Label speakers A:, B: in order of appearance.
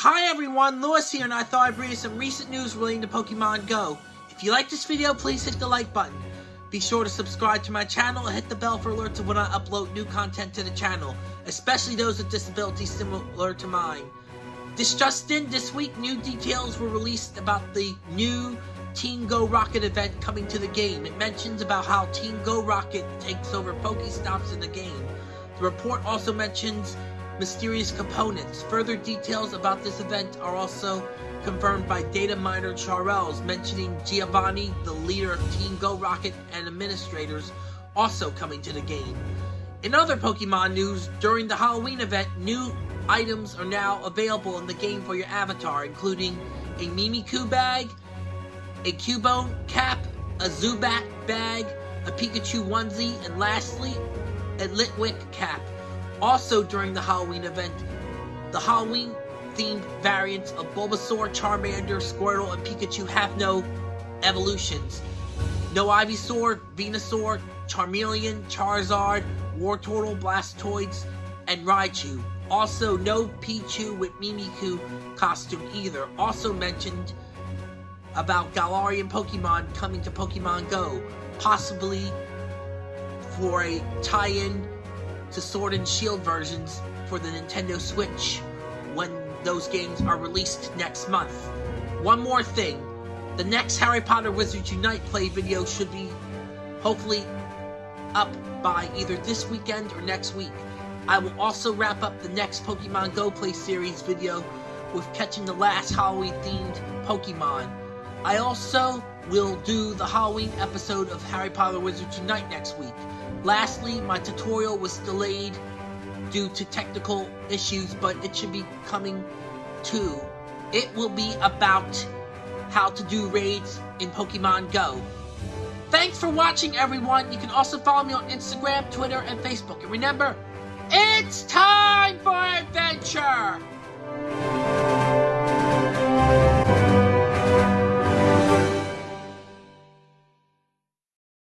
A: Hi everyone, Lewis here, and I thought I'd bring you some recent news relating to Pokemon Go. If you like this video, please hit the like button. Be sure to subscribe to my channel and hit the bell for alerts when I upload new content to the channel, especially those with disabilities similar to mine. This just in, this week new details were released about the new Team Go Rocket event coming to the game. It mentions about how Team Go Rocket takes over Pokestops in the game. The report also mentions mysterious components. Further details about this event are also confirmed by data miner Charles, mentioning Giovanni, the leader of Team Go Rocket, and administrators also coming to the game. In other Pokemon news, during the Halloween event, new items are now available in the game for your avatar, including a Mimikyu bag, a Cubone cap, a Zubat bag, a Pikachu onesie, and lastly, a Litwick cap. Also during the Halloween event, the Halloween themed variants of Bulbasaur, Charmander, Squirtle, and Pikachu have no evolutions. No Ivysaur, Venusaur, Charmeleon, Charizard, Wartortle, Blastoise, and Raichu. Also, no Pichu with Mimikyu costume either. Also mentioned about Galarian Pokemon coming to Pokemon Go, possibly for a tie-in to Sword and Shield versions for the Nintendo Switch when those games are released next month. One more thing, the next Harry Potter Wizards Unite play video should be hopefully up by either this weekend or next week. I will also wrap up the next Pokemon Go Play series video with catching the last Halloween themed Pokemon. I also will do the Halloween episode of Harry Potter Wizards Unite next week. Lastly, my tutorial was delayed due to technical issues, but it should be coming too. It will be about how to do raids in Pokemon Go. Thanks for watching, everyone. You can also follow me on Instagram, Twitter, and Facebook. And remember, it's time for adventure!